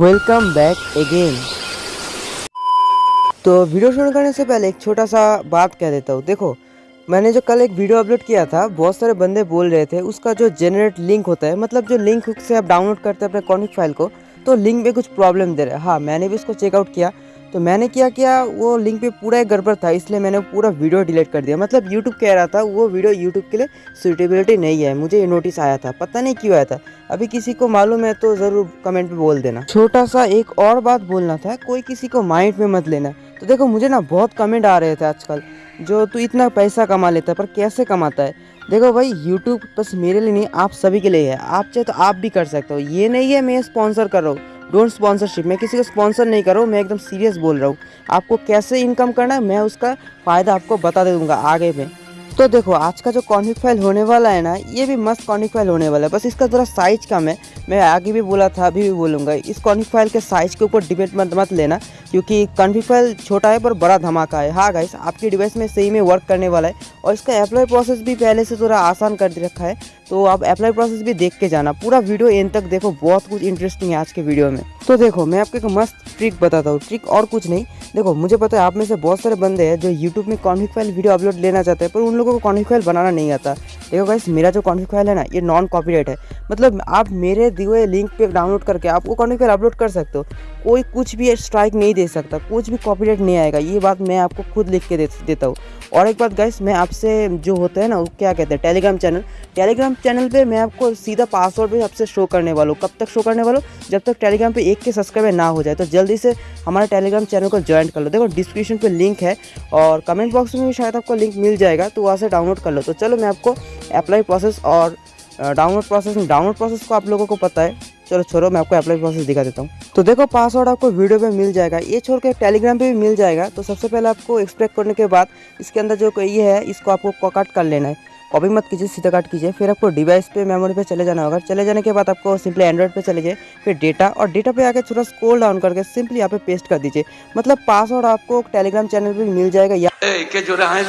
Welcome back again तो video शुरू करने से पहले एक छोटा सा बात कह देता हूँ। देखो, मैंने जो कल एक वीडियो अपलोड किया था, बहुत सारे बंदे बोल रहे थे, उसका जो जनरेट लिंक होता है मतलब जो लिंक से आप डाउनलोड करते हैं अपने कॉनिक फ़ाइल को तो लिंक में कुछ प्रॉब्लम दे रहा है। हाँ मैंने भी उसको चेकआउट किया। तो मैंने क्या किया, वो लिंक पे पूरा एक गड़बड़ था, इसलिए मैंने पूरा वीडियो डिलीट कर दिया। मतलब यूट्यूब कह रहा था, वो वीडियो यूट्यूब के लिए सुटेबिलिटी नहीं है। मुझे ये नोटिस आया था, पता नहीं क्यों आया था। अभी किसी को मालूम है तो ज़रूर कमेंट पे बोल देना। छोटा सा एक और बात बोलना था, कोई किसी को माइंड में मत लेना। तो देखो, मुझे ना बहुत कमेंट आ रहे थे आजकल, जो तू इतना पैसा कमा लेता है, पर कैसे कमाता है? देखो भाई यूट्यूब बस मेरे लिए नहीं, आप सभी के लिए है। आप चाहे तो आप भी कर सकते हो। ये नहीं है मैं स्पॉन्सर कर रहा हूँ। डोंट स्पॉन्सरशिप मैं किसी को स्पॉन्सर नहीं कर रहा हूँ, मैं एकदम सीरियस बोल रहा हूँ। आपको कैसे इनकम करना है, मैं उसका फ़ायदा आपको बता दे दूँगा आगे में। तो देखो, आज का जो कॉन्फिक फ़ाइल होने वाला है ना, ये भी मस्त कॉन्फिक फ़ाइल होने वाला है। बस इसका थोड़ा साइज़ कम है। मैं आगे भी बोला था, अभी भी बोलूँगा। इस कॉन्फिक फ़ाइल के साइज़ के ऊपर डिपेंड मत मत लेना, क्योंकि कॉन्फिक फ़ाइल छोटा है पर बड़ा धमाका है। हाँ गाइस आपकी डिवाइस में सही में वर्क करने वाला है। और इसका अप्लाई प्रोसेस भी पहले से थोड़ा आसान कर रखा है। तो आप अप्लाई प्रोसेस भी देख के जाना। पूरा वीडियो एंड तक देखो, बहुत कुछ इंटरेस्टिंग है आज के वीडियो में। तो देखो, मैं आपको एक मस्त ट्रिक बताता हूँ। ट्रिक और कुछ नहीं। देखो मुझे पता है आप में से बहुत सारे बंदे हैं जो यूट्यूब में कॉन्फिक फ़ाइल वीडियो अपलोड लेना चाहते हैं पर उन लोगों को कॉन्फिक फ़ाइल बनाना नहीं आता। देखो गाइस मेरा जो कॉन्फिक फ़ाइल है ना ये नॉन कॉपीराइट है। मतलब आप मेरे दिए हुए लिंक पे डाउनलोड करके आप वो कॉन्फिक फ़ाइल अपलोड कर सकते हो। कोई कुछ भी स्ट्राइक नहीं दे सकता कुछ भी कॉपीराइट नहीं आएगा। ये बात मैं आपको खुद लिख के दे, देता हूँ। और एक बात गाइस मैं आपसे जो होता है ना वो क्या कहते हैं टेलीग्राम चैनल टेलीग्राम चैनल पे मैं आपको सीधा पासवर्ड भी आपसे शो करने वाला हूँ। कब तक शो करने वाला हूँ? जब तक टेलीग्राम पे एक के सब्सक्राइबर ना हो जाए तो जल्दी से हमारे टेलीग्राम चैनल को ज्वाइन कर लो। देखो डिस्क्रिप्शन पे लिंक है और कमेंट बॉक्स में शायद आपको लिंक मिल जाएगा तो वहाँ से डाउनलोड कर लो। तो चलो, मैं आपको अप्लाई प्रोसेस और डाउनलोड प्रोसेस डाउनलोड प्रोसेस को आप लोगों को पता है। चलो, छोड़ो, मैं आपको अप्लाई प्रोसेस दिखा देता हूँ। तो देखो पासवर्ड आपको वीडियो पे मिल जाएगा। ये छोड़ के टेलीग्राम पे भी मिल जाएगा। तो सबसे पहले आपको एक्सपेक्ट करने के बाद इसके अंदर जो ये है, इसको आपको कट कर लेना है। कॉपी मत कीजिए सीधा काट कीजिए फिर आपको डिवाइस पे मेमोरी पे चले जाना होगा। चले जाने के बाद आपको सिंपली एंड्रॉइड पे चले जाए फिर डेटा और डेटा पे आके थोड़ा स्कोल डाउन करके सिंपली यहाँ पे पेस्ट कर दीजिए। मतलब पासवर्ड आपको टेलीग्राम चैनल पर मिल जाएगा या ए, के जो रहा हैं।